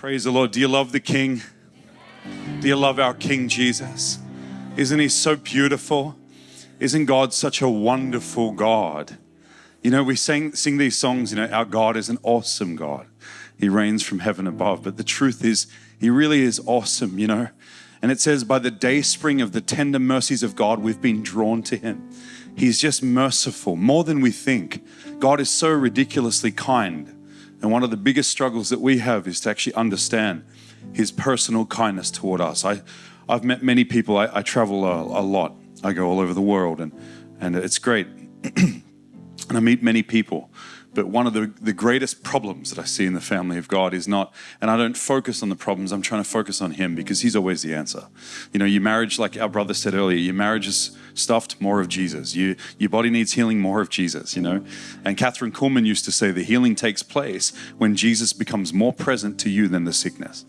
Praise the Lord. Do you love the King? Do you love our King Jesus? Isn't he so beautiful? Isn't God such a wonderful God? You know, we sing, sing these songs, you know, our God is an awesome God. He reigns from heaven above. But the truth is, he really is awesome, you know. And it says, by the day spring of the tender mercies of God, we've been drawn to him. He's just merciful, more than we think. God is so ridiculously kind. And one of the biggest struggles that we have is to actually understand his personal kindness toward us. I, I've met many people, I, I travel a, a, lot, I go all over the world, and, and it's great. and I meet many people. But one of the, the greatest problems that I see in the family of God is not, and I don't focus on the problems, I'm trying to focus on Him because He's always the answer. You know, your marriage, like our brother said earlier, your marriage is stuffed, more of Jesus. You, your body needs healing, more of Jesus, you know. And Kathryn Kuhlman used to say the healing takes place when Jesus becomes more present to you than the sickness.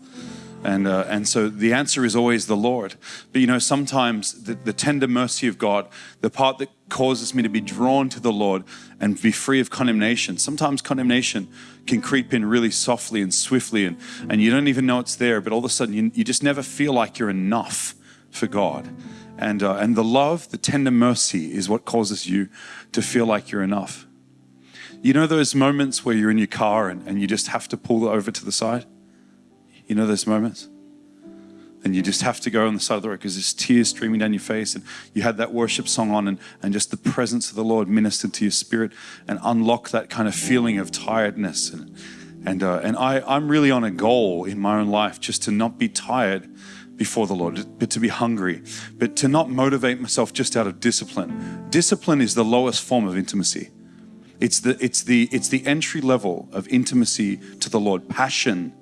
And, uh, and so the answer is always the Lord. But you know, sometimes the, the tender mercy of God, the part that causes me to be drawn to the Lord and be free of condemnation, sometimes condemnation can creep in really softly and swiftly, and, and you don't even know it's there, but all of a sudden you, you just never feel like you're enough for God. And, uh, and the love, the tender mercy is what causes you to feel like you're enough. You know those moments where you're in your car and, and you just have to pull over to the side? You know those moments? And you just have to go on the side of the road because there's tears streaming down your face. And you had that worship song on, and, and just the presence of the Lord ministered to your spirit and unlock that kind of feeling of tiredness. And, and, uh, and I, I'm really on a goal in my own life just to not be tired before the Lord, but to be hungry, but to not motivate myself just out of discipline. Discipline is the lowest form of intimacy. It's the, it's the, it's the entry level of intimacy to the Lord. Passion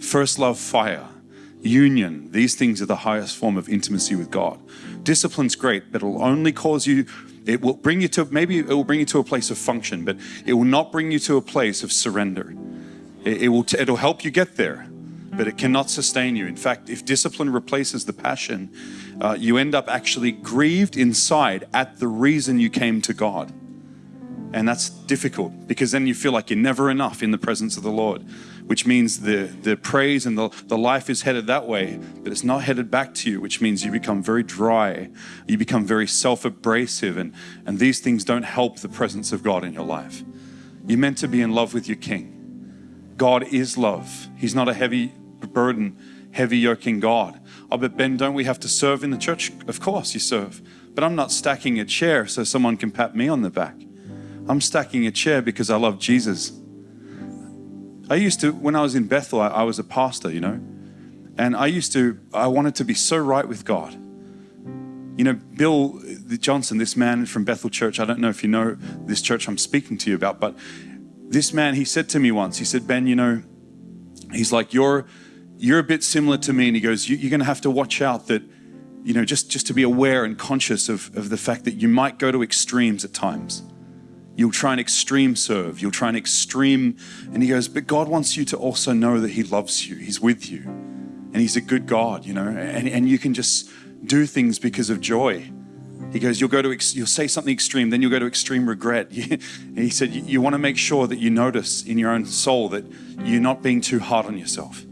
First love, fire, union. These things are the highest form of intimacy with God. Discipline's great, but it'll only cause you, it will bring you to, maybe it will bring you to a place of function, but it will not bring you to a place of surrender. It, it will, it'll help you get there, but it cannot sustain you. In fact, if discipline replaces the passion, uh, you end up actually grieved inside at the reason you came to God. And that's difficult because then you feel like you're never enough in the presence of the Lord which means the, the praise and the, the life is headed that way, but it's not headed back to you, which means you become very dry. You become very self abrasive, and, and these things don't help the presence of God in your life. You're meant to be in love with your King. God is love, He's not a heavy burden, heavy yoking God. Oh, but Ben, don't we have to serve in the church? Of course, you serve. But I'm not stacking a chair so someone can pat me on the back. I'm stacking a chair because I love Jesus I used to, when I was in Bethel, I, I was a pastor, you know, and I used to, I wanted to be so right with God. You know, Bill Johnson, this man from Bethel Church, I don't know if you know this church I'm speaking to you about, but this man, he said to me once, he said, Ben, you know, he's like, you're, you're a bit similar to me. And he goes, you, are going to have to watch out that, you know, just, just to be aware and conscious of, of the fact that you might go to extremes at times. You'll try and extreme serve. You'll try and extreme. And he goes, But God wants you to also know that He loves you. He's with you. And He's a good God, you know, and, and you can just do things because of joy. He goes, You'll go to, you'll say something extreme, then you'll go to extreme regret. he said, you want to make sure that you notice in your own soul that you're not being too hard on yourself,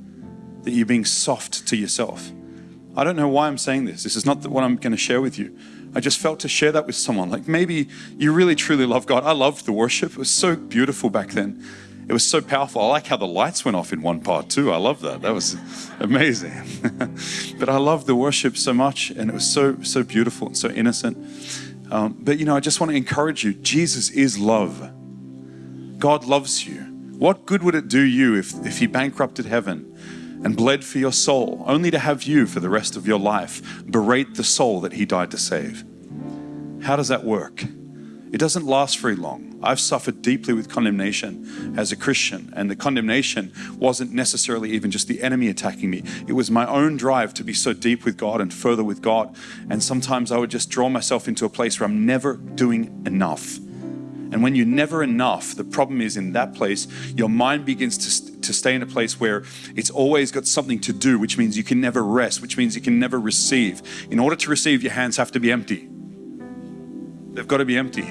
that you're being soft to yourself. I don't know why I'm saying this. This is not what I'm going to share with you. I just felt to share that with someone. Like maybe you really truly love God. I loved the worship. It was so beautiful back then. It was so powerful. I like how the lights went off in one part too. I love that. That was amazing. but I love the worship so much, and it was so so beautiful and so innocent. Um, but you know, I just want to encourage you. Jesus is love. God loves you. What good would it do you if if He bankrupted heaven? And bled for your soul, only to have you for the rest of your life berate the soul that he died to save. How does that work? It doesn't last very long. I've suffered deeply with condemnation as a Christian, and the condemnation wasn't necessarily even just the enemy attacking me. It was my own drive to be so deep with God and further with God. And sometimes I would just draw myself into a place where I'm never doing enough. And when you're never enough, the problem is in that place, your mind begins to, to stay in a place where it's always got something to do, which means you can never rest, which means you can never receive. In order to receive, your hands have to be empty. They've got to be empty.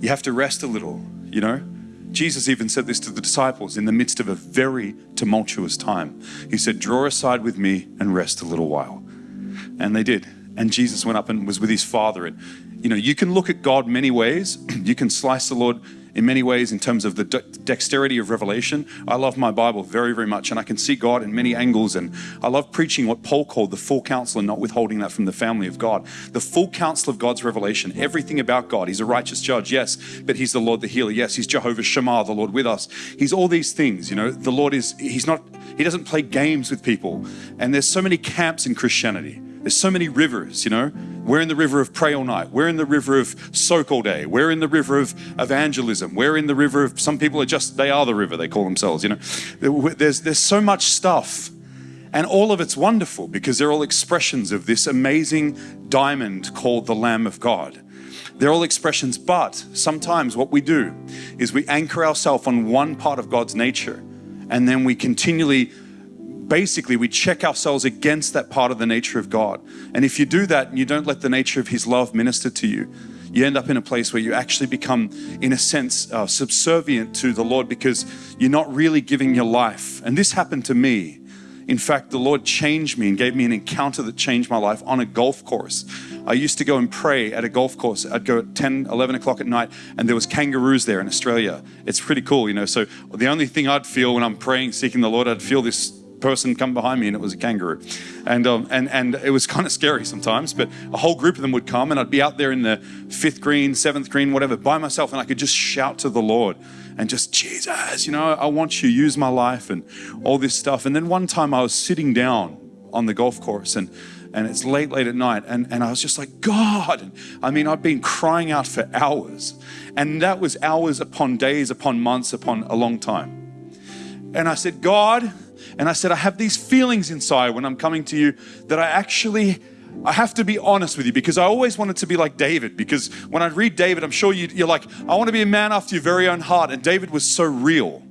You have to rest a little, you know? Jesus even said this to the disciples in the midst of a very tumultuous time. He said, Draw aside with me and rest a little while. And they did. And Jesus went up and was with his Father. And, you know, you can look at God many ways. You can slice the Lord in many ways in terms of the de- dexterity of revelation. I love my Bible very, very much, and I can see God in many angles. And I love preaching what Paul called the full counsel and not withholding that from the family of God. The full counsel of God's revelation, everything about God. He's a righteous judge, yes, but He's the Lord the healer, yes. He's Jehovah Shammah, the Lord with us. He's all these things, you know. The Lord is, He's not, He doesn't play games with people. And there's so many camps in Christianity. There's so many rivers, you know. We're in the river of pray all night. We're in the river of soak all day. We're in the river of evangelism. We're in the river of some people are just they are the river. They call themselves. You know, there's there's so much stuff, and all of it's wonderful because they're all expressions of this amazing diamond called the Lamb of God. They're all expressions, but sometimes what we do is we anchor ourselves on one part of God's nature, and then we continually basically we check ourselves against that part of the nature of God. And if you do that and you don't let the nature of His love minister to you, you end up in a place where you actually become, in a sense, uh, subservient to the Lord because you're not really giving your life. And this happened to me. In fact, the Lord changed me and gave me an encounter that changed my life on a golf course. I used to go and pray at a golf course. I'd go at 10, 11 o'clock at night, and there was kangaroos there in Australia. It's pretty cool, you know. So the only thing I'd feel when I'm praying, seeking the Lord, I'd feel this person come behind me and it was a kangaroo. And, um, and, and it was kind of scary sometimes, but a whole group of them would come and I'd be out there in the fifth green, seventh green, whatever, by myself and I could just shout to the Lord and just, Jesus, you know, I want you, use my life and all this stuff. And then one time I was sitting down on the golf course and and it's late, late at night. And, and I was just like, God. I mean, I've been crying out for hours. And that was hours upon days, upon months, upon a long time. And I said, God, and I said, I have these feelings inside when I'm coming to you that I actually I have to be honest with you because I always wanted to be like David. Because when I read David, I'm sure you, are like, I want to be a man after your very own heart. And David was so real.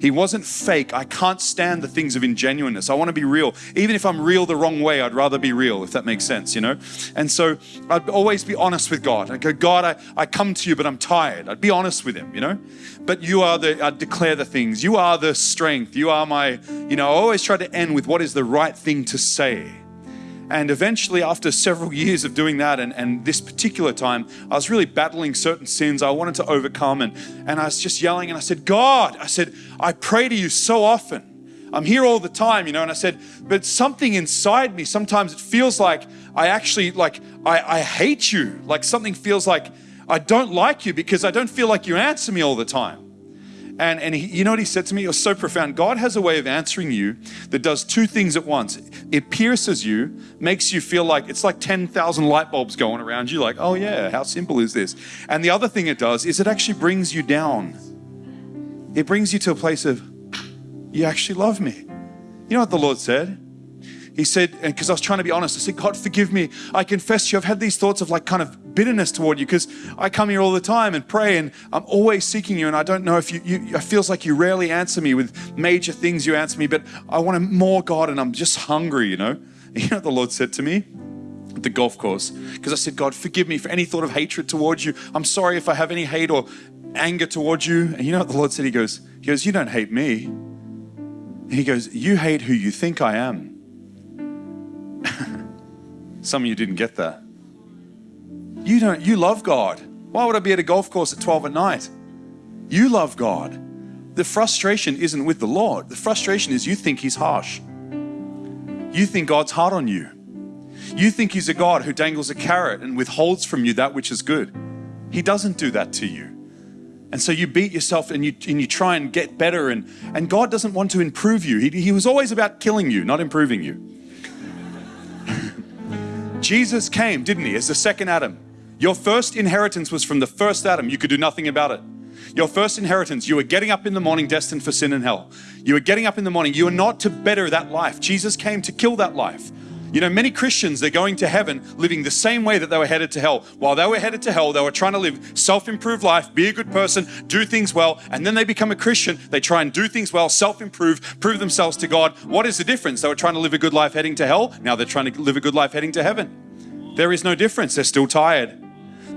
He wasn't fake. I can't stand the things of ingenuineness. I want to be real. Even if I'm real the wrong way, I'd rather be real, if that makes sense, you know? And so I'd always be honest with God. I go, God, I, I come to you, but I'm tired. I'd be honest with Him, you know? But you are the, I'd declare the things. You are the strength. You are my, you know, I always try to end with what is the right thing to say. And eventually, after several years of doing that, and, and this particular time, I was really battling certain sins I wanted to overcome. And, and I was just yelling, and I said, God, I said, I pray to you so often. I'm here all the time, you know. And I said, but something inside me, sometimes it feels like I actually, like, I, I hate you. Like something feels like I don't like you because I don't feel like you answer me all the time. And, and he, you know what he said to me? It was so profound. God has a way of answering you that does two things at once. It pierces you, makes you feel like it's like 10,000 light bulbs going around you, like, oh yeah, how simple is this? And the other thing it does is it actually brings you down. It brings you to a place of, you actually love me. You know what the Lord said? He said, because I was trying to be honest, I said, God, forgive me. I confess you, I've had these thoughts of like kind of bitterness toward you because I come here all the time and pray and I'm always seeking you. And I don't know if you, you, it feels like you rarely answer me with major things you answer me, but I want more, God, and I'm just hungry, you know? And you know what the Lord said to me? At the golf course, because I said, God, forgive me for any thought of hatred towards you. I'm sorry if I have any hate or anger towards you. And you know what the Lord said? He goes, He goes, You don't hate me. He goes, You hate who you think I am. Some of you didn't get that. You don't, you love God. Why would I be at a golf course at 12 at night? You love God. The frustration isn't with the Lord. The frustration is you think He's harsh. You think God's hard on you. You think He's a God who dangles a carrot and withholds from you that which is good. He doesn't do that to you. And so you beat yourself and you, and you try and get better, and, and God doesn't want to improve you. He, he was always about killing you, not improving you. Jesus came, didn't he, as the second Adam. Your first inheritance was from the first Adam. You could do nothing about it. Your first inheritance, you were getting up in the morning destined for sin and hell. You were getting up in the morning. You were not to better that life. Jesus came to kill that life. You know, many Christians, they're going to heaven living the same way that they were headed to hell. While they were headed to hell, they were trying to live self improved life, be a good person, do things well, and then they become a Christian. They try and do things well, self improve, prove themselves to God. What is the difference? They were trying to live a good life heading to hell. Now they're trying to live a good life heading to heaven. There is no difference. They're still tired.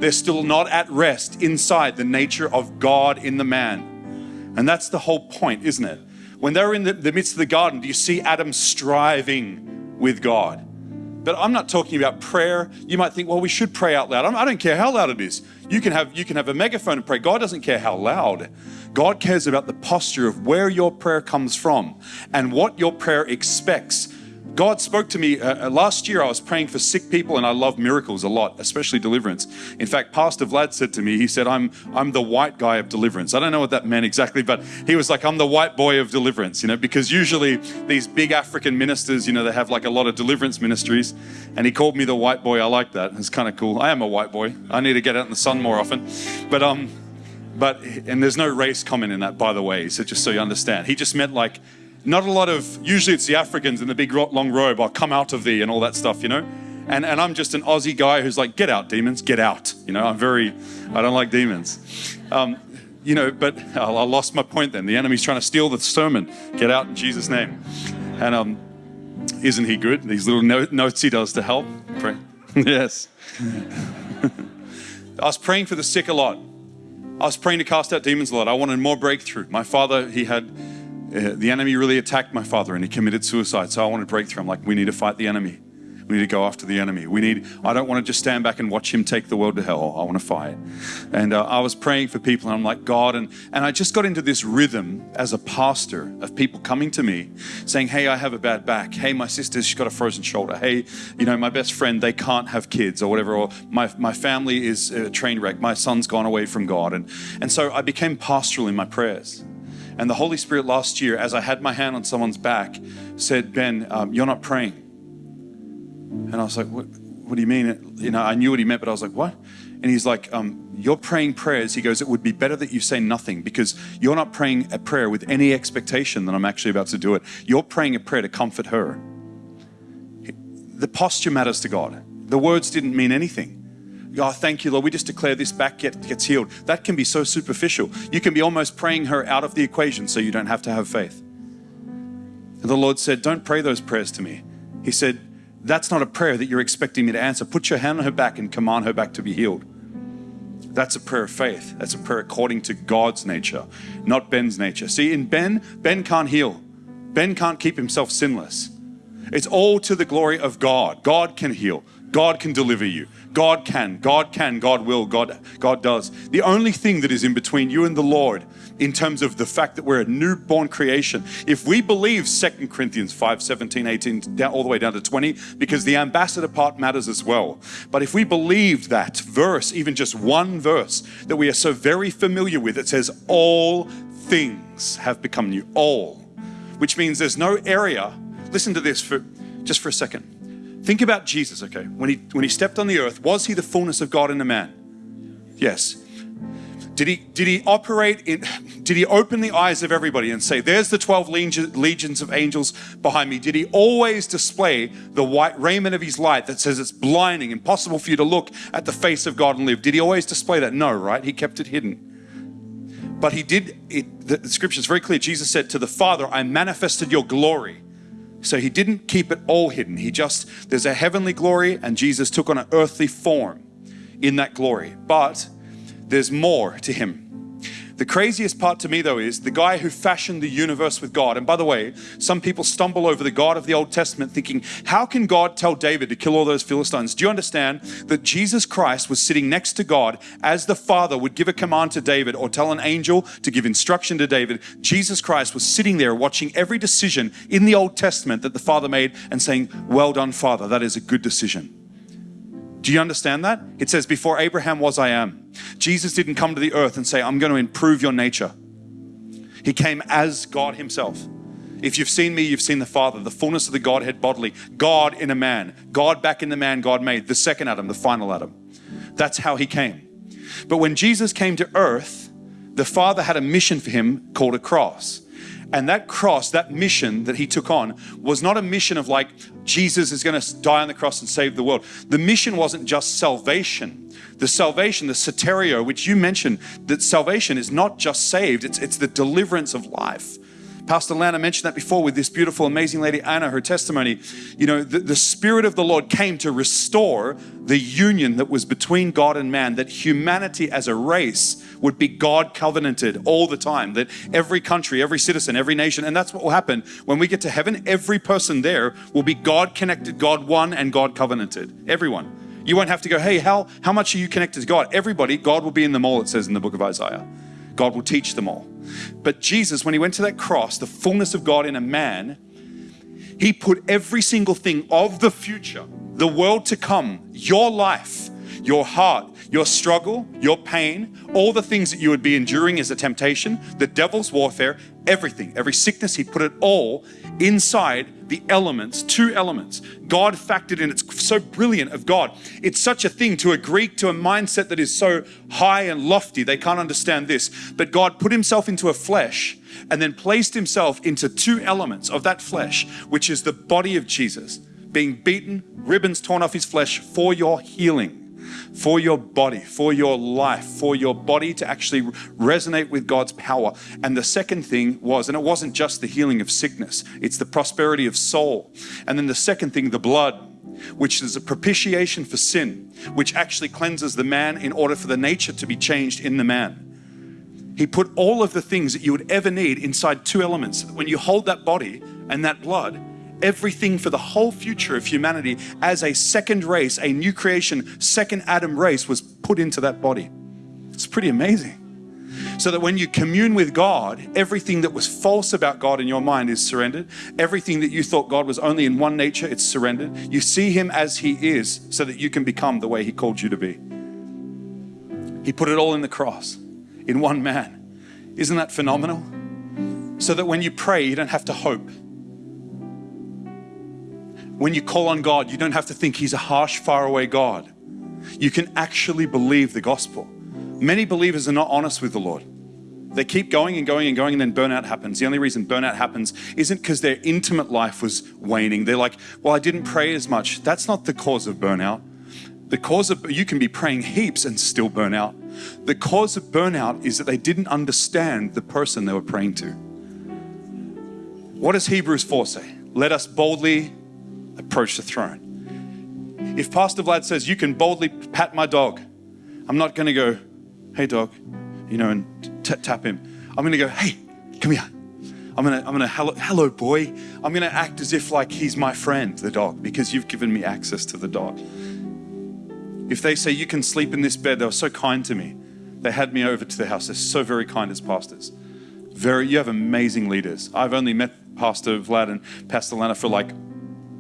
They're still not at rest inside the nature of God in the man. And that's the whole point, isn't it? When they were in the, the midst of the garden, do you see Adam striving with God? But I'm not talking about prayer. You might think, well, we should pray out loud. I don't care how loud it is. You can have you can have a megaphone and pray. God doesn't care how loud. God cares about the posture of where your prayer comes from and what your prayer expects God spoke to me uh, uh, last year. I was praying for sick people, and I love miracles a lot, especially deliverance. In fact, Pastor Vlad said to me, he said, "I'm I'm the white guy of deliverance." I don't know what that meant exactly, but he was like, "I'm the white boy of deliverance," you know, because usually these big African ministers, you know, they have like a lot of deliverance ministries, and he called me the white boy. I like that. It's kind of cool. I am a white boy. I need to get out in the sun more often, but um, but and there's no race comment in that, by the way. So just so you understand, he just meant like not a lot of, usually it's the Africans in the big long robe, I'll come out of thee and all that stuff, you know? And, and I'm just an Aussie guy who's like, get out, demons, get out. You know, I'm very, I don't like demons. Um, you know, but I lost my point then. The enemy's trying to steal the sermon. Get out in Jesus' name. And um, isn't he good? These little notes he does to help. Pray. yes. I was praying for the sick a lot. I was praying to cast out demons a lot. I wanted more breakthrough. My father, he had the enemy really attacked my father and he committed suicide. So I wanted breakthrough. I'm like, we need to fight the enemy. We need to go after the enemy. We need, I don't want to just stand back and watch him take the world to hell. I want to fight. And uh, I was praying for people and I'm like, God, and, and I just got into this rhythm as a pastor of people coming to me saying, Hey, I have a bad back. Hey, my sister, she's got a frozen shoulder. Hey, you know, my best friend, they can't have kids or whatever. Or my, my family is a train wreck. My son's gone away from God. And, and so I became pastoral in my prayers. And the Holy Spirit last year, as I had my hand on someone's back, said, Ben, um, you're not praying. And I was like, what, what, do you mean? You know, I knew what he meant, but I was like, what? And he's like, um, you're praying prayers. He goes, it would be better that you say nothing because you're not praying a prayer with any expectation that I'm actually about to do it. You're praying a prayer to comfort her. The posture matters to God. The words didn't mean anything. Oh, thank you, Lord. We just declare this back get, gets healed. That can be so superficial. You can be almost praying her out of the equation so you don't have to have faith. And the Lord said, Don't pray those prayers to me. He said, That's not a prayer that you're expecting me to answer. Put your hand on her back and command her back to be healed. That's a prayer of faith. That's a prayer according to God's nature, not Ben's nature. See, in Ben, Ben can't heal. Ben can't keep himself sinless. It's all to the glory of God. God can heal. God can deliver you. God can, God can, God will, God, God does. The only thing that is in between you and the Lord in terms of the fact that we're a newborn creation, if we believe 2 Corinthians 5, 17, 18, down, all the way down to 20, because the ambassador part matters as well. But if we believed that verse, even just one verse that we are so very familiar with, it says, All things have become new. All. Which means there's no area. Listen to this for just for a second Think about Jesus, okay? When he when he stepped on the earth, was he the fullness of God in a man? Yes. Did he did he operate in did he open the eyes of everybody and say, There's the 12 legions of angels behind me? Did he always display the white raiment of his light that says it's blinding, impossible for you to look at the face of God and live? Did he always display that? No, right? He kept it hidden. But he did it, the, scripture is very clear. Jesus said to the Father, I manifested your glory so he didn't keep it all hidden. He just, there's a heavenly glory, and Jesus took on an earthly form in that glory. But there's more to him. The craziest part to me, though, is the guy who fashioned the universe with God. And by the way, some people stumble over the God of the Old Testament thinking, how can God tell David to kill all those Philistines? Do you understand that Jesus Christ was sitting next to God as the Father would give a command to David or tell an angel to give instruction to David? Jesus Christ was sitting there watching every decision in the Old Testament that the Father made and saying, Well done, Father, that is a good decision. Do you understand that? It says, Before Abraham was, I am. Jesus didn't come to the earth and say, I'm going to improve your nature. He came as God Himself. If you've seen me, you've seen the Father, the fullness of the Godhead bodily, God in a man, God back in the man God made, the second Adam, the final Adam. That's how He came. But when Jesus came to earth, the Father had a mission for Him called a cross. And that cross, that mission that he took on, was not a mission of like, Jesus is going to die on the cross and save the world. The mission wasn't just salvation. The salvation, the soteria, which you mentioned, that salvation is not just saved, it's, it's the deliverance of life. Pastor Lana mentioned that before with this beautiful, amazing lady, Anna, her testimony. You know, the, the Spirit of the Lord came to restore the union that was between God and man, that humanity as a race would be God covenanted all the time, that every country, every citizen, every nation, and that's what will happen when we get to heaven. Every person there will be God connected, God one, and God covenanted. Everyone. You won't have to go, hey, how, how much are you connected to God? Everybody, God will be in them all, it says in the book of Isaiah. God will teach them all. But Jesus, when he went to that cross, the fullness of God in a man, he put every single thing of the future, the world to come, your life, your heart, your struggle, your pain, all the things that you would be enduring as a temptation, the devil's warfare, everything, every sickness, he put it all inside the elements, two elements. God factored in, it's so brilliant of God. It's such a thing to a Greek, to a mindset that is so high and lofty, they can't understand this. But God put himself into a flesh and then placed himself into two elements of that flesh, which is the body of Jesus, being beaten, ribbons torn off his flesh for your healing for your body, for your life, for your body to actually resonate with God's power. And the second thing was, and it wasn't just the healing of sickness, it's the prosperity of soul. And then the second thing, the blood, which is a propitiation for sin, which actually cleanses the man in order for the nature to be changed in the man. He put all of the things that you would ever need inside two elements. When you hold that body and that blood, everything for the whole future of humanity as a second race, a new creation, second Adam race was put into that body. It's pretty amazing. So that when you commune with God, everything that was false about God in your mind is surrendered. Everything that you thought God was only in one nature, it's surrendered. You see Him as He is so that you can become the way He called you to be. He put it all in the cross, in one man. Isn't that phenomenal? So that when you pray, you don't have to hope. When you call on God, you don't have to think He's a harsh, faraway God. You can actually believe the gospel. Many believers are not honest with the Lord. They keep going and going and going, and then burnout happens. The only reason burnout happens isn't because their intimate life was waning. They're like, Well, I didn't pray as much. That's not the cause of burnout. The cause of you can be praying heaps and still burn out. The cause of burnout is that they didn't understand the person they were praying to. What does Hebrews 4 say? Let us boldly approach the throne. If Pastor Vlad says, You can boldly pat my dog, I'm not going to go, Hey, dog, you know, and tap him. I'm going to go, Hey, come here. I'm gonna, I'm gonna, hello, hello, boy. I'm gonna act as if like he's my friend, the dog, because you've given me access to the dog. If they say you can sleep in this bed, they were so kind to me. They had me over to their house. They're so very kind as pastors. Very, you have amazing leaders. I've only met Pastor Vlad and Pastor Lana for like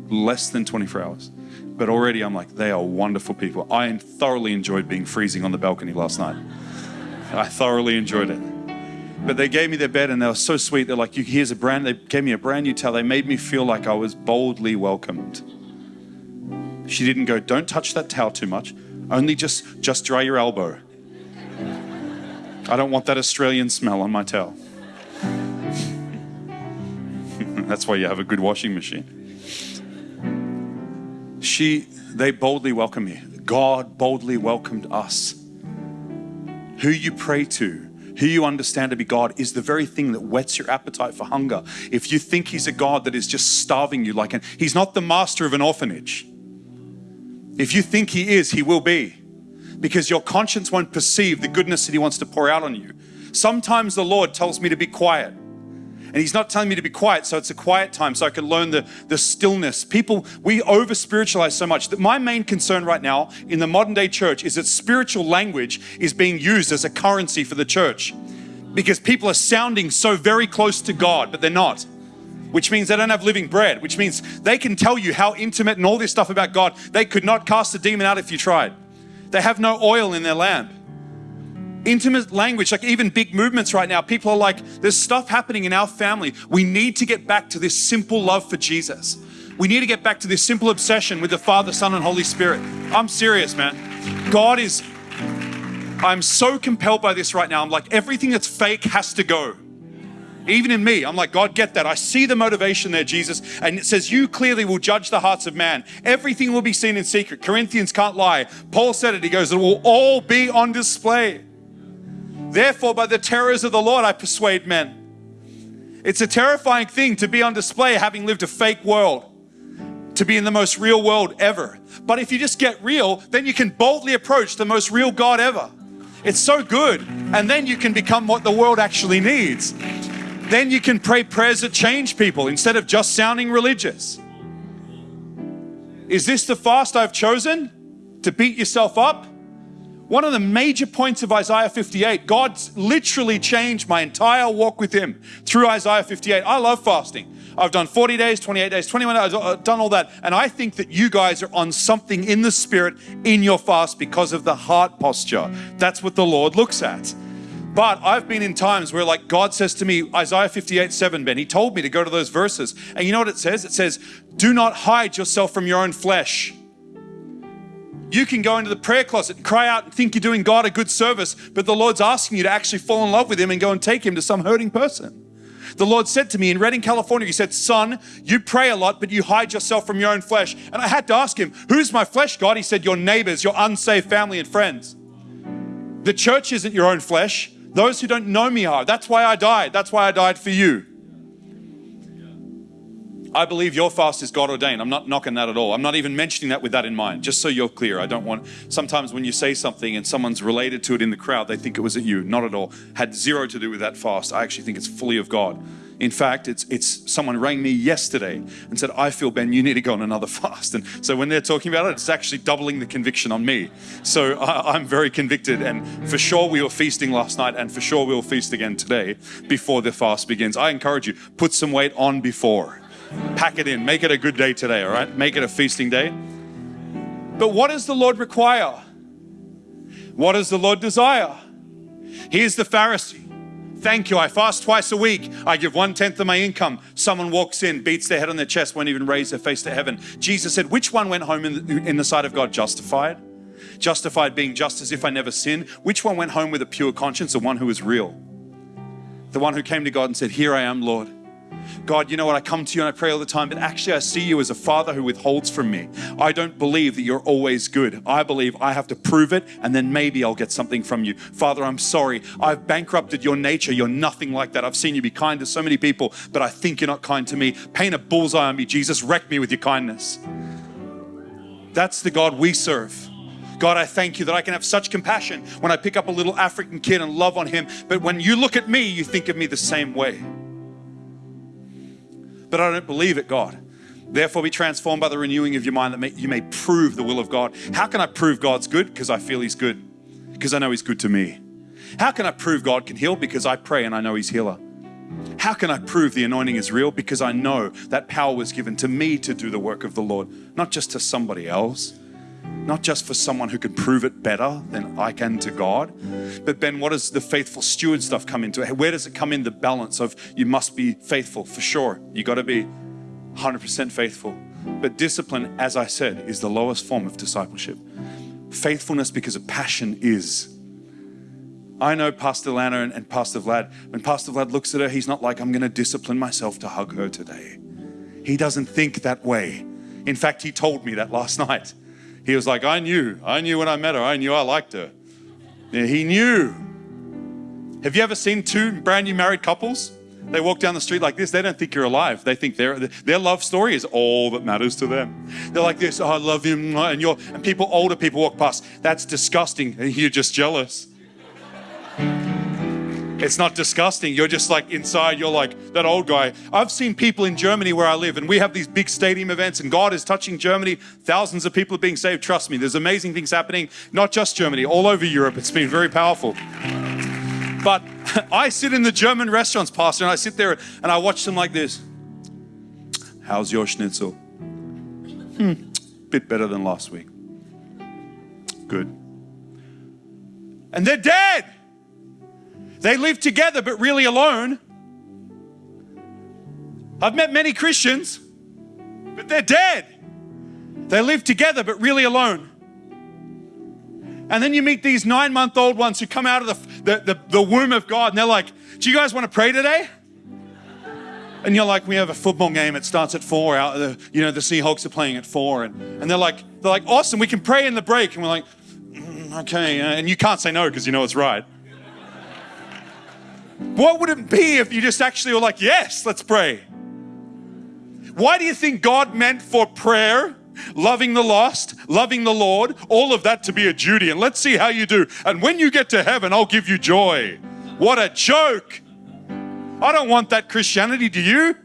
less than 24 hours. But already I'm like, they are wonderful people. I thoroughly enjoyed being freezing on the balcony last night. I thoroughly enjoyed it. But they gave me their bed and they were so sweet. They're like, here's a brand, they gave me a brand new towel. They made me feel like I was boldly welcomed. She didn't go, don't touch that towel too much. Only just, just dry your elbow. I don't want that Australian smell on my towel. That's why you have a good washing machine she they boldly welcome you. God boldly welcomed us. Who you pray to, who you understand to be God is the very thing that whets your appetite for hunger. If you think He's a God that is just starving you, like an, He's not the master of an orphanage. If you think He is, He will be, because your conscience won't perceive the goodness that He wants to pour out on you. Sometimes the Lord tells me to be quiet. And he's not telling me to be quiet, so it's a quiet time so I can learn the, the stillness. People, we over spiritualize so much that my main concern right now in the modern day church is that spiritual language is being used as a currency for the church because people are sounding so very close to God, but they're not. Which means they don't have living bread, which means they can tell you how intimate and all this stuff about God. They could not cast a demon out if you tried. They have no oil in their lamp intimate language, like even big movements right now. People are like, there's stuff happening in our family. We need to get back to this simple love for Jesus. We need to get back to this simple obsession with the Father, Son, and Holy Spirit. I'm serious, man. God is, I'm so compelled by this right now. I'm like, everything that's fake has to go. Even in me, I'm like, God, get that. I see the motivation there, Jesus. And it says, You clearly will judge the hearts of man. Everything will be seen in secret. Corinthians can't lie. Paul said it. He goes, It will all be on display. Therefore, by the terrors of the Lord, I persuade men. It's a terrifying thing to be on display having lived a fake world, to be in the most real world ever. But if you just get real, then you can boldly approach the most real God ever. It's so good. And then you can become what the world actually needs. Then you can pray prayers that change people instead of just sounding religious. Is this the fast I've chosen? To beat yourself up? One of the major points of Isaiah 58, God's literally changed my entire walk with Him through Isaiah 58. I love fasting. I've done 40 days, 28 days, 21 days, I've done all that. And I think that you guys are on something in the spirit in your fast because of the heart posture. That's what the Lord looks at. But I've been in times where, like, God says to me, Isaiah 58 7, Ben, He told me to go to those verses. And you know what it says? It says, Do not hide yourself from your own flesh. You can go into the prayer closet and cry out and think you're doing God a good service, but the Lord's asking you to actually fall in love with Him and go and take Him to some hurting person. The Lord said to me in Redding, California, He said, Son, you pray a lot, but you hide yourself from your own flesh. And I had to ask Him, Who's my flesh, God? He said, Your neighbors, your unsaved family and friends. The church isn't your own flesh. Those who don't know me are. That's why I died. That's why I died for you. I believe your fast is God ordained. I'm not knocking that at all. I'm not even mentioning that with that in mind, just so you're clear. I don't want, sometimes when you say something and someone's related to it in the crowd, they think it was at you. Not at all. Had zero to do with that fast. I actually think it's fully of God. In fact, it's it's someone rang me yesterday and said, I feel Ben, you need to go on another fast. And so when they're talking about it, it's actually doubling the conviction on me. So I, I'm very convicted. And for sure we were feasting last night, and for sure we'll feast again today before the fast begins. I encourage you, put some weight on before. Pack it in. Make it a good day today, all right? Make it a feasting day. But what does the Lord require? What does the Lord desire? Here's the Pharisee. Thank you. I fast twice a week. I give one tenth of my income. Someone walks in, beats their head on their chest, won't even raise their face to heaven. Jesus said, Which one went home in the, in the sight of God justified? Justified being just as if I never sinned. Which one went home with a pure conscience? The one who was real. The one who came to God and said, Here I am, Lord. God, you know what? I come to you and I pray all the time, but actually, I see you as a father who withholds from me. I don't believe that you're always good. I believe I have to prove it and then maybe I'll get something from you. Father, I'm sorry. I've bankrupted your nature. You're nothing like that. I've seen you be kind to so many people, but I think you're not kind to me. Paint a bullseye on me, Jesus. Wreck me with your kindness. That's the God we serve. God, I thank you that I can have such compassion when I pick up a little African kid and love on him. But when you look at me, you think of me the same way but I don't believe it, God. Therefore, be transformed by the renewing of your mind that may, you may prove the will of God. How can I prove God's good? Because I feel He's good, because I know He's good to me. How can I prove God can heal? Because I pray and I know He's healer. How can I prove the anointing is real? Because I know that power was given to me to do the work of the Lord, not just to somebody else, not just for someone who can prove it better than I can to God. But Ben, what does the faithful steward stuff come into? Where does it come in the balance of you must be faithful for sure? You got to be 100% faithful. But discipline, as I said, is the lowest form of discipleship. Faithfulness because of passion is. I know Pastor Lana and, and Pastor Vlad. When Pastor Vlad looks at her, he's not like, I'm going to discipline myself to hug her today. He doesn't think that way. In fact, he told me that last night. He was like, I knew. I knew when I met her. I knew I liked her. He knew. Have you ever seen two brand new married couples? They walk down the street like this. They don't think you're alive. They think their their love story is all that matters to them. They're like this. Oh, I love you, And you're and people, older people walk past. That's disgusting. And you're just jealous. It's not disgusting. You're just like inside, you're like that old guy. I've seen people in Germany where I live, and we have these big stadium events, and God is touching Germany. Thousands of people are being saved. Trust me, there's amazing things happening, not just Germany, all over Europe. It's been very powerful. But I sit in the German restaurants, Pastor, and I sit there and I watch them like this. How's your schnitzel? Hmm, bit better than last week. Good. And they're dead. They live together but really alone. I've met many Christians, but they're dead. They live together but really alone. And then you meet these nine month old ones who come out of the, the, the, the, womb of God and they're like, Do you guys want to pray today? And you're like, We have a football game. It starts at four. Out the, you know, the Seahawks are playing at four. And, and they're like, they're like, Awesome, we can pray in the break. And we're like, mm, Okay. And you can't say no because you know it's right. What would it be if you just actually were like, yes, let's pray? Why do you think God meant for prayer, loving the lost, loving the Lord, all of that to be a duty? And let's see how you do. And when you get to heaven, I'll give you joy. What a joke. I don't want that Christianity, do you?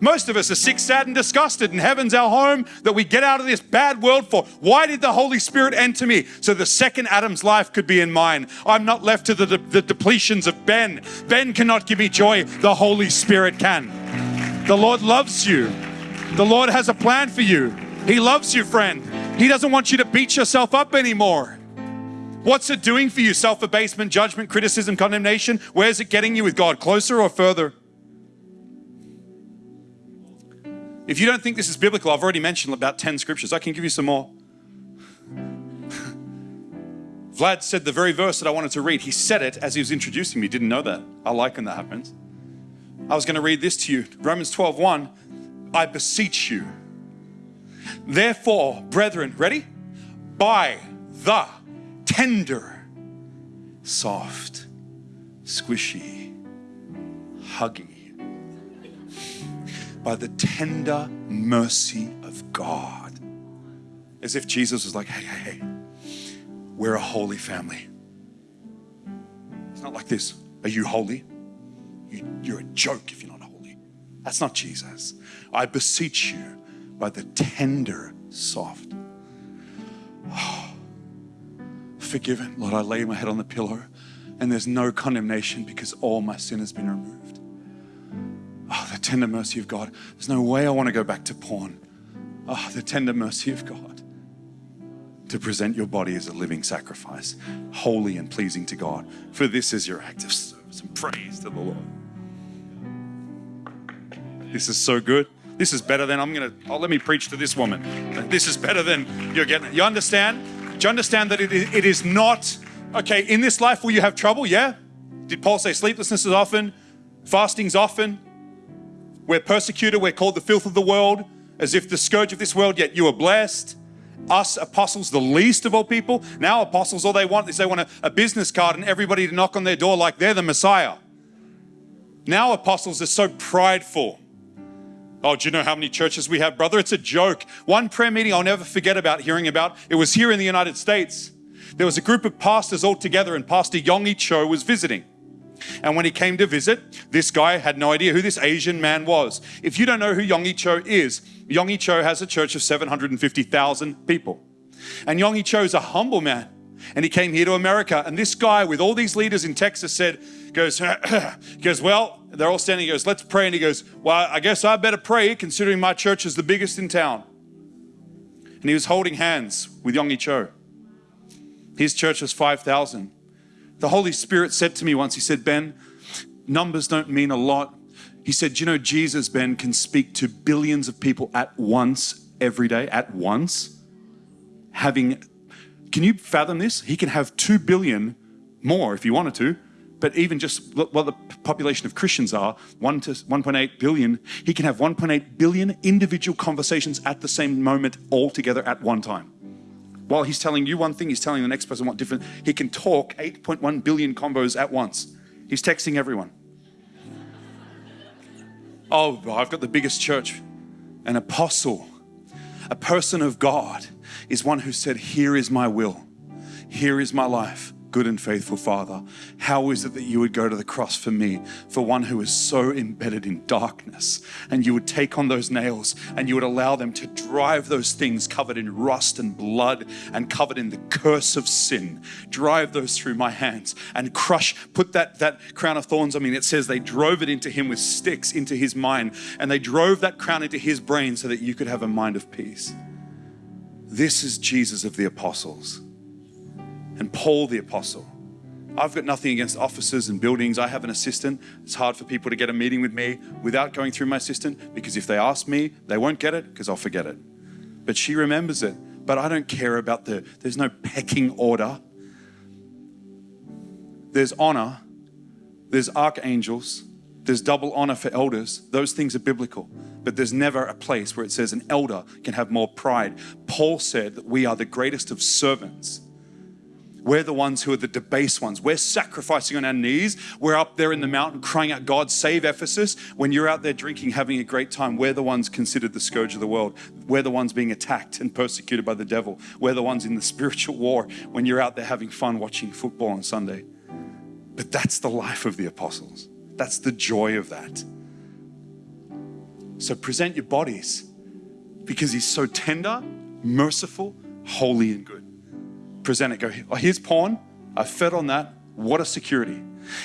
Most of us are sick, sad, and disgusted, and heaven's our home that we get out of this bad world for. Why did the Holy Spirit enter me? So the second Adam's life could be in mine. I'm not left to the, the, the depletions of Ben. Ben cannot give me joy, the Holy Spirit can. The Lord loves you, the Lord has a plan for you. He loves you, friend. He doesn't want you to beat yourself up anymore. What's it doing for you? Self abasement, judgment, criticism, condemnation? Where's it getting you with God? Closer or further? If you don't think this is biblical, I've already mentioned about 10 scriptures. I can give you some more. Vlad said the very verse that I wanted to read. He said it as he was introducing me. Didn't know that. I like when that happens. I was going to read this to you. Romans 12, 1. I beseech you. Therefore, brethren, ready? By the tender, soft, squishy, huggy, by the tender mercy of God. As if Jesus was like, hey, hey, hey, we're a holy family. It's not like this. Are you holy? You, are a joke if you're not holy. That's not Jesus. I beseech you by the tender, soft. Oh, forgiven. Lord, I lay my head on the pillow and there's no condemnation because all my sin has been removed. Oh, the tender mercy of God. There's no way I want to go back to porn. Oh, the tender mercy of God. To present your body as a living sacrifice, holy and pleasing to God. For this is your act of service and praise to the Lord. This is so good. This is better than I'm gonna. Oh, let me preach to this woman. This is better than you're getting. You understand? Do you understand that it, it is not okay in this life? Will you have trouble? Yeah. Did Paul say sleeplessness is often, fasting's often, we're persecuted, we're called the filth of the world, as if the scourge of this world, yet you are blessed. Us apostles, the least of all people. Now, apostles, all they want is they want a, a business card and everybody to knock on their door like they're the Messiah. Now, apostles are so prideful. Oh, do you know how many churches we have, brother? It's a joke. One prayer meeting I'll never forget about hearing about. It was here in the United States. There was a group of pastors all together, and Pastor Yonggi Cho was visiting. And when he came to visit, this guy had no idea who this Asian man was. If you don't know who Yonggi Cho is, Yonggi Cho has a church of 750,000 people. And Yonggi Cho is a humble man. And he came here to America. And this guy, with all these leaders in Texas, said, goes, goes, well, they're all standing. He goes, let's pray. And he goes, well, I guess I better pray considering my church is the biggest in town. And he was holding hands with Yonggi Cho. His church was 5,000. The Holy Spirit said to me once, He said, Ben, numbers don't mean a lot. He said, You know, Jesus, Ben, can speak to billions of people at once every day, at once. Having, can you fathom this? He can have 2 billion more if he wanted to, but even just what the population of Christians are, 1 to 1.8 billion, he can have 1.8 billion individual conversations at the same moment all together at one time. While he's telling you one thing, he's telling the next person what different. He can talk 8.1 billion combos at once. He's texting everyone. Oh, I've got the biggest church. An apostle, a person of God, is one who said, Here is my will, here is my life good and faithful Father, how is it that you would go to the cross for me, for one who is so embedded in darkness, and you would take on those nails and you would allow them to drive those things covered in rust and blood and covered in the curse of sin, drive those through my hands and crush, put that, that crown of thorns. I mean, it says they drove it into him with sticks into his mind, and they drove that crown into his brain so that you could have a mind of peace. This is Jesus of the apostles and Paul the apostle. I've got nothing against offices and buildings. I have an assistant. It's hard for people to get a meeting with me without going through my assistant because if they ask me, they won't get it because I'll forget it. But she remembers it. But I don't care about the, there's no pecking order. There's honor, there's archangels, there's double honor for elders. Those things are biblical. But there's never a place where it says an elder can have more pride. Paul said that we are the greatest of servants We're the ones who are the debased ones. We're sacrificing on our knees. We're up there in the mountain crying out, God, save Ephesus. When you're out there drinking, having a great time, we're the ones considered the scourge of the world. We're the ones being attacked and persecuted by the devil. We're the ones in the spiritual war when you're out there having fun watching football on Sunday. But that's the life of the apostles. That's the joy of that. So present your bodies because he's so tender, merciful, holy, and good present it. Go, oh, here's porn. I fed on that. What a security.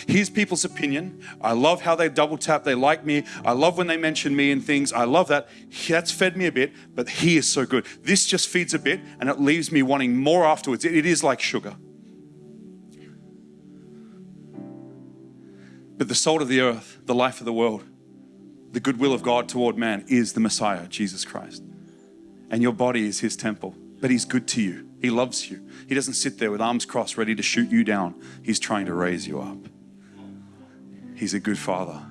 Here's people's opinion. I love how they double tap. They like me. I love when they mention me and things. I love that. That's fed me a bit, but he is so good. This just feeds a bit and it leaves me wanting more afterwards. it is like sugar. But the salt of the earth, the life of the world, the goodwill of God toward man is the Messiah, Jesus Christ. And your body is his temple, but he's good to you. He loves you. He doesn't sit there with arms crossed, ready to shoot you down. He's trying to raise you up. He's a good father.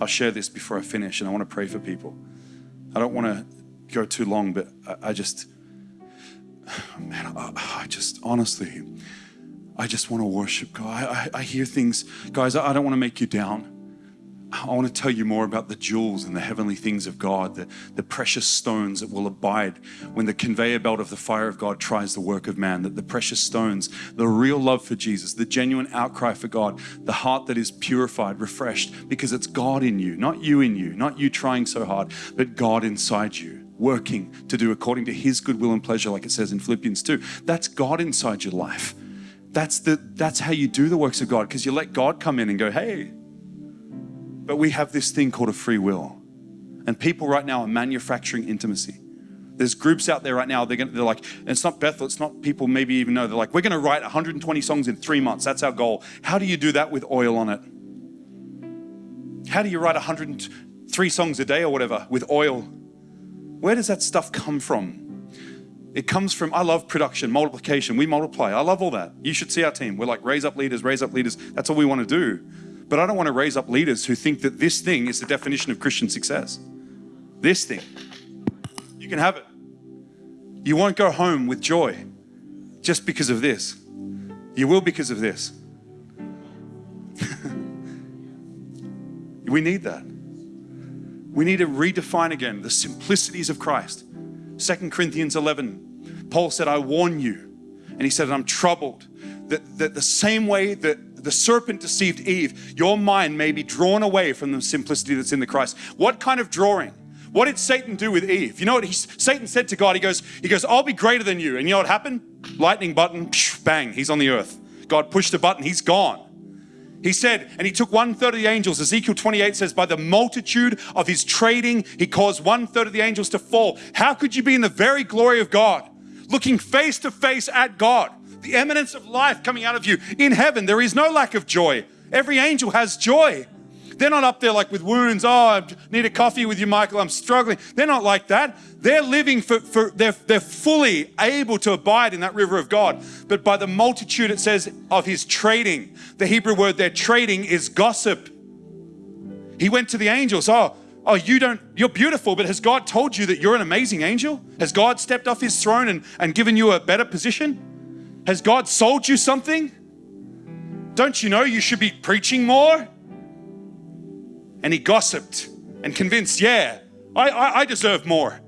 I'll share this before I finish, and I want to pray for people. I don't want to go too long, but I, I just, man, I, I, just honestly, I just want to worship God. I, I hear things, guys, I don't want to make you down. I want to tell you more about the jewels and the heavenly things of God, the, the precious stones that will abide when the conveyor belt of the fire of God tries the work of man. That the precious stones, the real love for Jesus, the genuine outcry for God, the heart that is purified, refreshed, because it's God in you, not you in you, not you trying so hard, but God inside you, working to do according to His good will and pleasure, like it says in Philippians 2. That's God inside your life. That's, the, that's how you do the works of God, because you let God come in and go, hey, but we have this thing called a free will. And people right now are manufacturing intimacy. There's groups out there right now, they're, gonna, they're like, it's not Bethel, it's not people maybe even know. They're like, we're going to write 120 songs in three months. That's our goal. How do you do that with oil on it? How do you write 103 songs a day or whatever with oil? Where does that stuff come from? It comes from, I love production, multiplication. We multiply. I love all that. You should see our team. We're like, raise up leaders, raise up leaders. That's all we want to do. But I don't want to raise up leaders who think that this thing is the definition of Christian success. This thing. You can have it. You won't go home with joy just because of this. You will because of this. we need that. We need to redefine again the simplicities of Christ. Second Corinthians 11, Paul said, I warn you. And he said, I'm troubled that, that the same way that the serpent deceived Eve, your mind may be drawn away from the simplicity that's in the Christ. What kind of drawing? What did Satan do with Eve? You know what he, Satan said to God? He goes, he goes, I'll be greater than you. And you know what happened? Lightning button, bang, he's on the earth. God pushed a button, he's gone. He said, and he took one third of the angels. Ezekiel 28 says, by the multitude of his trading, he caused one third of the angels to fall. How could you be in the very glory of God, looking face to face at God? The eminence of life coming out of you. In heaven, there is no lack of joy. Every angel has joy. They're not up there like with wounds. Oh, I need a coffee with you, Michael. I'm struggling. They're not like that. They're living for, for they're, they're fully able to abide in that river of God. But by the multitude, it says, of his trading. The Hebrew word there, trading, is gossip. He went to the angels. Oh, oh, you don't, you're beautiful, but has God told you that you're an amazing angel? Has God stepped off his throne and, and given you a better position? Has God sold you something? Don't you know you should be preaching more? And he gossiped and convinced, yeah, I, I, I deserve more.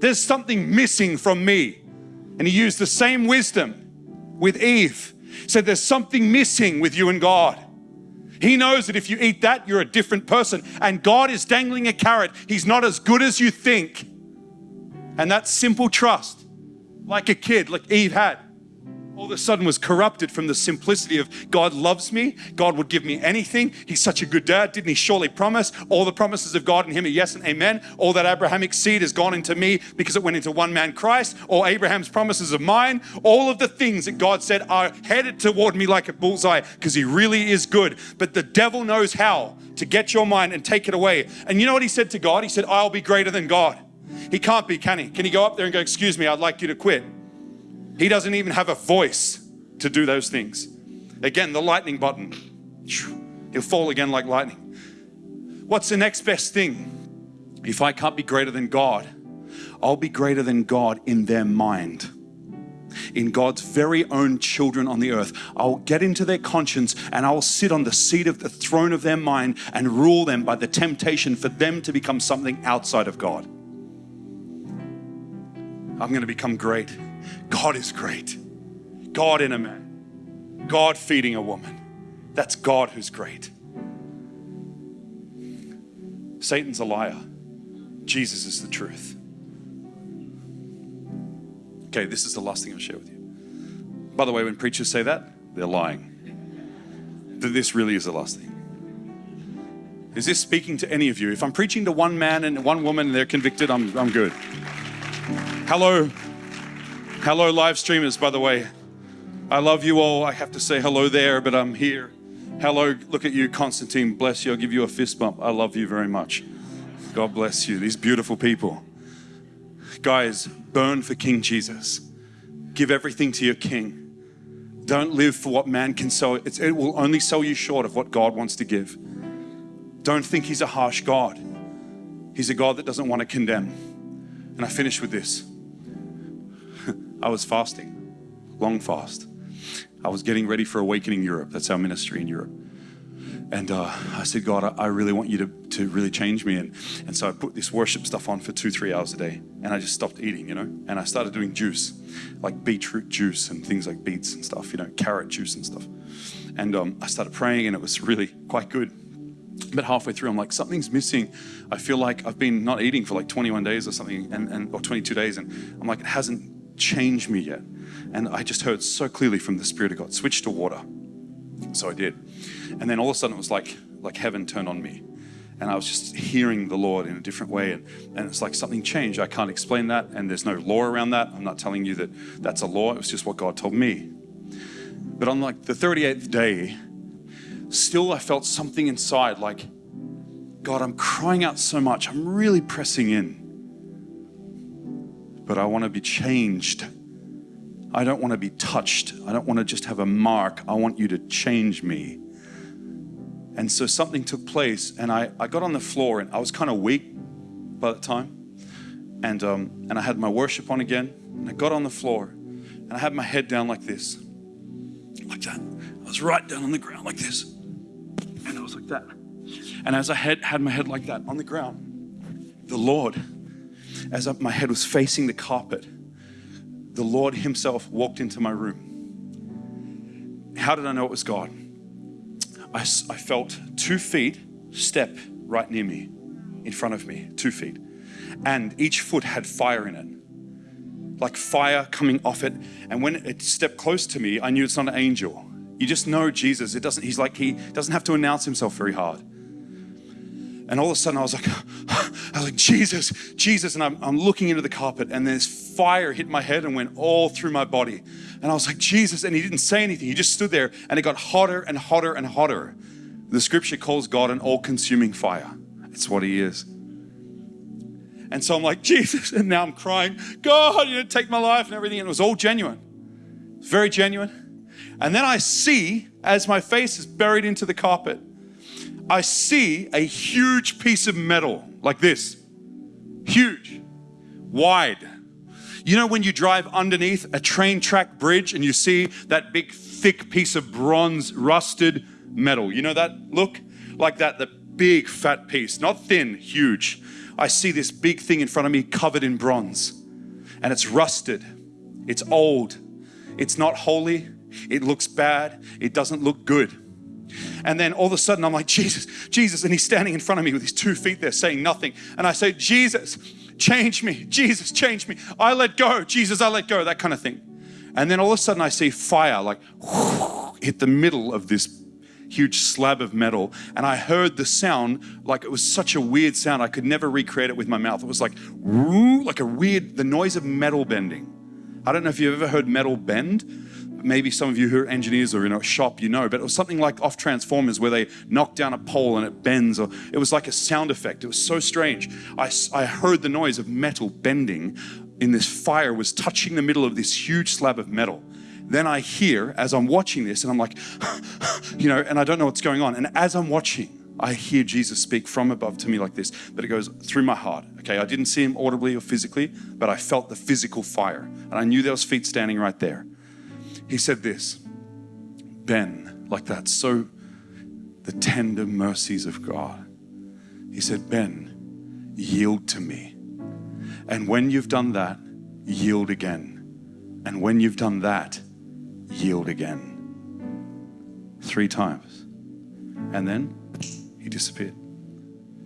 There's something missing from me. And he used the same wisdom with Eve. Said, There's something missing with you and God. He knows that if you eat that, you're a different person. And God is dangling a carrot. He's not as good as you think. And that simple trust, like a kid, like Eve had, all of a sudden was corrupted from the simplicity of God loves me, God would give me anything. He's such a good dad. Didn't he surely promise? All the promises of God in him are yes and amen. All that Abrahamic seed has gone into me because it went into one man Christ, or Abraham's promises of mine. All of the things that God said are headed toward me like a bullseye because he really is good. But the devil knows how to get your mind and take it away. And you know what he said to God? He said, I'll be greater than God. He can't be, can he? Can he go up there and go, Excuse me, I'd like you to quit? He doesn't even have a voice to do those things. Again, the lightning button. He'll fall again like lightning. What's the next best thing? If I can't be greater than God, I'll be greater than God in their mind. in God's very own children on the earth. I'll get into their conscience and I'll sit on the seat of the throne of their mind and rule them by the temptation for them to become something outside of God. I'm going to become great. God is great. God in a man. God feeding a woman. That's God who's great. Satan's a liar. Jesus is the truth. Okay, this is the last thing I'll share with you. By the way, when preachers say that, they're lying. That this really is the last thing. Is this speaking to any of you? If I'm preaching to one man and one woman and they're convicted, I'm, I'm good. Hello. Hello, live streamers, by the way. I love you all. I have to say hello there, but I'm here. Hello, look at you, Constantine. Bless you. I'll give you a fist bump. I love you very much. God bless you. These beautiful people. Guys, burn for King Jesus. Give everything to your King. Don't live for what man can sell. It's, it will only sell you short of what God wants to give. Don't think He's a harsh God. He's a God that doesn't want to condemn. And I finish with this. I was fasting, long fast. I was getting ready for Awakening Europe. That's our ministry in Europe. And uh, I said, God, I, I really want you to, to really change me. And, and so I put this worship stuff on for two, three hours a day. And I just stopped eating, you know. And I started doing juice, like beetroot juice and things like beets and stuff, you know, carrot juice and stuff. And um, I started praying, and it was really quite good. But halfway through, I'm like, something's missing. I feel like I've been not eating for like 21 days or something, and, and or 22 days. And I'm like, it hasn't changed me yet. And I just heard so clearly from the Spirit of God, switch to water. So I did. And then all of a sudden it was like like heaven turned on me. And I was just hearing the Lord in a different way. And, and it's like something changed. I can't explain that. And there's no law around that. I'm not telling you that that's a law. It was just what God told me. But on like the 38th day, still I felt something inside like, God, I'm crying out so much. I'm really pressing in. But I want to be changed. I don't want to be touched. I don't want to just have a mark. I want you to change me. And so something took place, and I, I got on the floor, and I was kind of weak by the time. And, um, and I had my worship on again, and I got on the floor, and I had my head down like this, like that. I was right down on the ground like this, and I was like that. And as I had, had my head like that on the ground, the Lord, as my head was facing the carpet, the Lord Himself walked into my room. How did I know it was God? I, I felt two feet step right near me, in front of me, two feet. And each foot had fire in it, like fire coming off it. And when it stepped close to me, I knew it's not an angel. You just know Jesus. It doesn't, he's like, he doesn't have to announce himself very hard. And all of a sudden I was like, I was like, Jesus, Jesus. And I'm, I'm looking into the carpet and this fire hit my head and went all through my body. And I was like, Jesus. And he didn't say anything. He just stood there and it got hotter and hotter and hotter. The scripture calls God an all consuming fire. It's what he is. And so I'm like, Jesus. And now I'm crying, God, you know, take my life and everything. And it was all genuine. Very genuine. And then I see, as my face is buried into the carpet, I see a huge piece of metal like this. Huge, wide. You know, when you drive underneath a train track bridge and you see that big, thick piece of bronze, rusted metal. You know that look? Like that, the big, fat piece, not thin, huge. I see this big thing in front of me covered in bronze and it's rusted, it's old, it's not holy, it looks bad, it doesn't look good. And then all of a sudden, I'm like, Jesus, Jesus. And he's standing in front of me with his two feet there saying nothing. And I say, Jesus, change me. Jesus, change me. I let go. Jesus, I let go. That kind of thing. And then all of a sudden, I see fire like whoosh, hit the middle of this huge slab of metal. And I heard the sound like it was such a weird sound. I could never recreate it with my mouth. It was like, like a weird, the noise of metal bending. I don't know if you've ever heard metal bend maybe some of you who are engineers or in a shop, you know, but it was something like off Transformers where they knock down a pole and it bends, or it was like a sound effect. It was so strange. I, I heard the noise of metal bending in this fire was touching the middle of this huge slab of metal. Then I hear as I'm watching this, and I'm like, you know, and I don't know what's going on. And as I'm watching, I hear Jesus speak from above to me like this, but it goes through my heart. Okay, I didn't see him audibly or physically, but I felt the physical fire. And I knew there was feet standing right there. He said this, Ben, like that, so the tender mercies of God. He said, Ben, yield to me. And when you've done that, yield again. And when you've done that, yield again. Three times. And then he disappeared.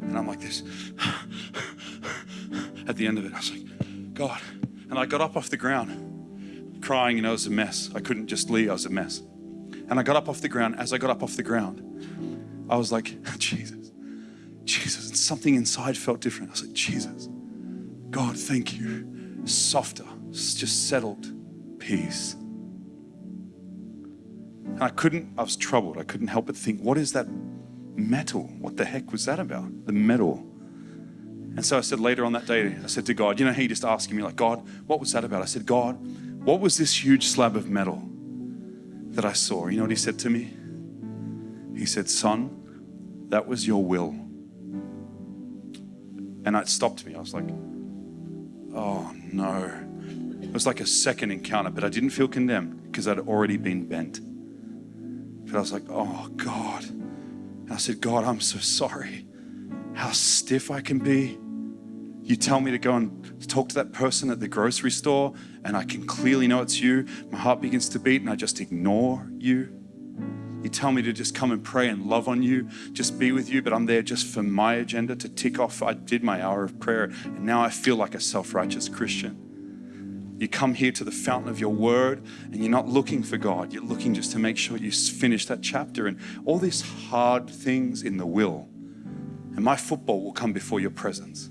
And I'm like this. At the end of it, I was like, God. And I got up off the ground, crying, and I was a mess. I couldn't just leave, I was a mess. And I got up off the ground. As I got up off the ground, I was like, Jesus, Jesus. And something inside felt different. I was like, Jesus, God, thank you. Softer, just settled peace. And I couldn't, I was troubled. I couldn't help but think, what is that metal. What the heck was that about? The metal. And so I said later on that day, I said to God, you know, he just asking me, like, God, what was that about? I said, God, what was this huge slab of metal that I saw? You know what he said to me? He said, Son, that was your will. And it stopped me. I was like, oh no. It was like a second encounter, but I didn't feel condemned because I'd already been bent. But I was like, oh God. I said, God, I'm so sorry how stiff I can be. You tell me to go and talk to that person at the grocery store, and I can clearly know it's you. My heart begins to beat, and I just ignore you. You tell me to just come and pray and love on you, just be with you, but I'm there just for my agenda to tick off. I did my hour of prayer, and now I feel like a self righteous Christian. You come here to the fountain of your word and you're not looking for God. You're looking just to make sure you finish that chapter and all these hard things in the will. And my football will come before your presence.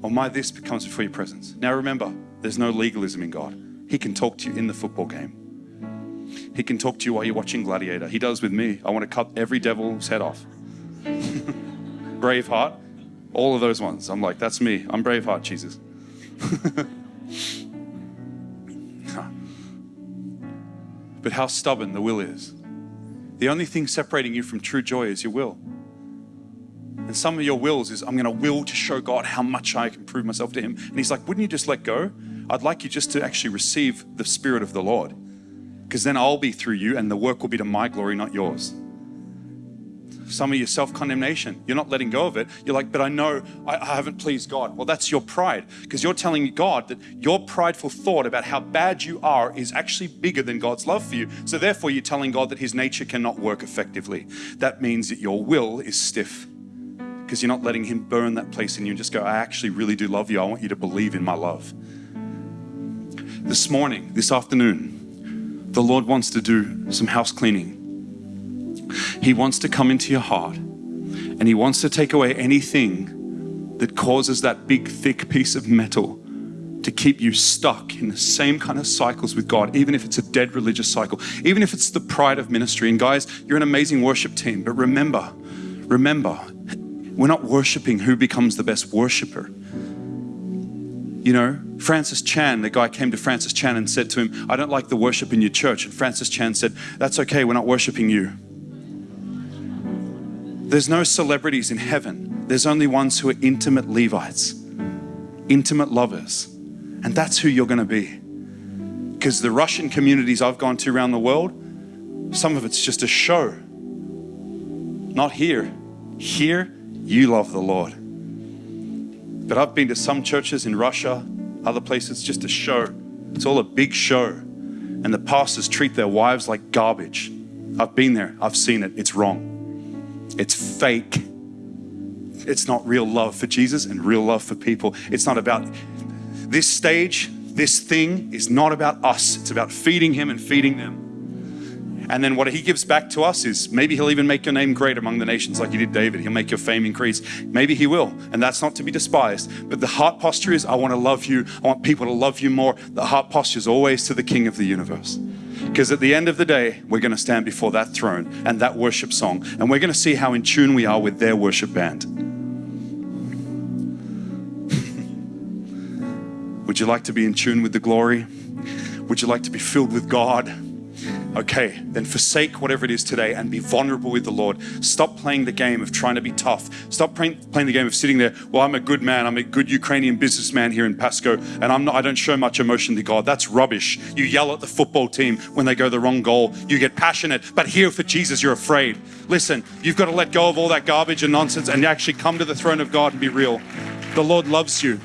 Or my this becomes before your presence. Now remember, there's no legalism in God. He can talk to you in the football game. He can talk to you while you're watching Gladiator. He does with me. I want to cut every devil's head off. Braveheart, all of those ones. I'm like, that's me. I'm Braveheart, Jesus. but how stubborn the will is. The only thing separating you from true joy is your will. And some of your wills is, I'm going to will to show God how much I can prove myself to Him. And He's like, wouldn't you just let go? I'd like you just to actually receive the Spirit of the Lord. Because then I'll be through you and the work will be to my glory, not yours some of your self condemnation. You're not letting go of it. You're like, but I know I, I haven't pleased God. Well, that's your pride because you're telling God that your prideful thought about how bad you are is actually bigger than God's love for you. So, therefore, you're telling God that His nature cannot work effectively. That means that your will is stiff because you're not letting Him burn that place in you and just go, I actually really do love you. I want you to believe in my love. This morning, this afternoon, the Lord wants to do some house cleaning he wants to come into your heart and He wants to take away anything that causes that big, thick piece of metal to keep you stuck in the same kind of cycles with God, even if it's a dead religious cycle, even if it's the pride of ministry. And guys, you're an amazing worship team, but remember, remember, we're not worshiping who becomes the best worshiper. You know, Francis Chan, the guy came to Francis Chan and said to him, I don't like the worship in your church. And Francis Chan said, That's okay, we're not worshiping you. There's no celebrities in heaven. There's only ones who are intimate Levites, intimate lovers. And that's who you're going to be. Because the Russian communities I've gone to around the world, some of it's just a show. Not here. Here, you love the Lord. But I've been to some churches in Russia, other places, just a show. It's all a big show. And the pastors treat their wives like garbage. I've been there, I've seen it, it's wrong. It's fake. It's not real love for Jesus and real love for people. It's not about this stage, this thing is not about us. It's about feeding Him and feeding them. And then what He gives back to us is maybe He'll even make your name great among the nations like He did David. He'll make your fame increase. Maybe He will. And that's not to be despised. But the heart posture is I want to love you. I want people to love you more. The heart posture is always to the King of the universe. Because at the end of the day, we're going to stand before that throne and that worship song, and we're going to see how in tune we are with their worship band. Would you like to be in tune with the glory? Would you like to be filled with God? Okay, then forsake whatever it is today and be vulnerable with the Lord. Stop playing the game of trying to be tough. Stop playing, playing the game of sitting there. Well, I'm a good man. I'm a good Ukrainian businessman here in Pasco, and I'm not, I don't show much emotion to God. That's rubbish. You yell at the football team when they go the wrong goal. You get passionate, but here for Jesus, you're afraid. Listen, you've got to let go of all that garbage and nonsense and actually come to the throne of God and be real. The Lord loves you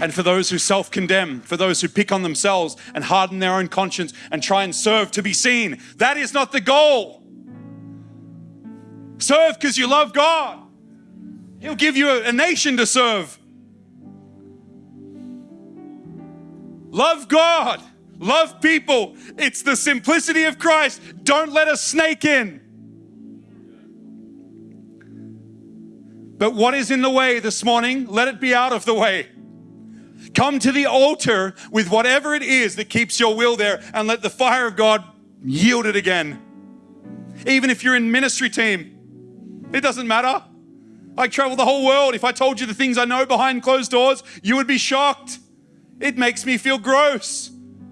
and for those who self condemn, for those who pick on themselves and harden their own conscience and try and serve to be seen. That is not the goal. Serve because you love God. He'll give you a, a, nation to serve. Love God, love people. It's the simplicity of Christ. Don't let a snake in. But what is in the way this morning? Let it be out of the way. Come to the altar with whatever it is that keeps your will there and let the fire of God yield it again. Even if you're in ministry team, it doesn't matter. I travel the whole world. If I told you the things I know behind closed doors, you would be shocked. It makes me feel gross.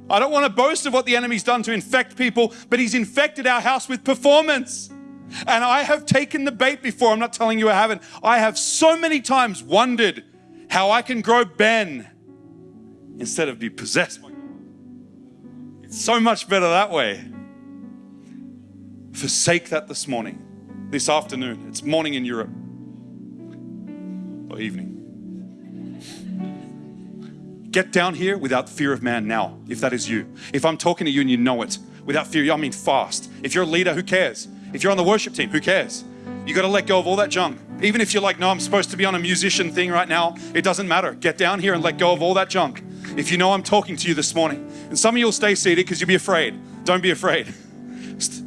I don't want to boast of what the enemy's done to infect people, but he's infected our house with performance. And I have taken the bait before. I'm not telling you I haven't. I have so many times wondered how I can grow Ben instead of be possessed by God. It's so much better that way. Forsake that this morning, this afternoon. It's morning in Europe or evening. Get down here without fear of man now, if that is you. If I'm talking to you and you know it, without fear, I mean fast. If you're a leader, who cares? If you're on the worship team, who cares? You got to let go of all that junk. Even if you're like, no, I'm supposed to be on a musician thing right now, it doesn't matter. Get down here and let go of all that junk if you know I'm talking to you this morning, and some of you will stay seated because you'll be afraid. Don't be afraid.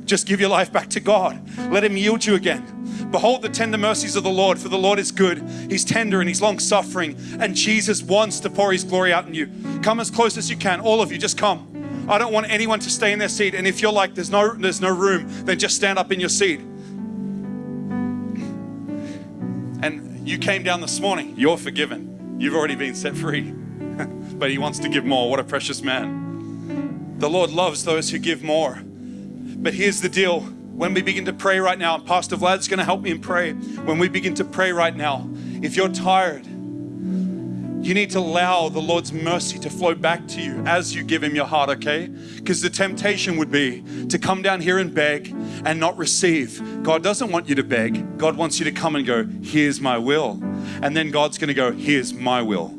Just give your life back to God. Let Him yield you again. Behold the tender mercies of the Lord, for the Lord is good. He's tender and He's long suffering, and Jesus wants to pour His glory out in you. Come as close as you can. All of you, just come. I don't want anyone to stay in their seat. And if you're like, there's no, there's no room, then just stand up in your seat. And you came down this morning, you're forgiven. You've already been set free but he wants to give more. What a precious man. The Lord loves those who give more. But here's the deal when we begin to pray right now, and Pastor Vlad's going to help me in pray. When we begin to pray right now, if you're tired, you need to allow the Lord's mercy to flow back to you as you give Him your heart, okay? Because the temptation would be to come down here and beg and not receive. God doesn't want you to beg, God wants you to come and go, Here's my will. And then God's going to go, Here's my will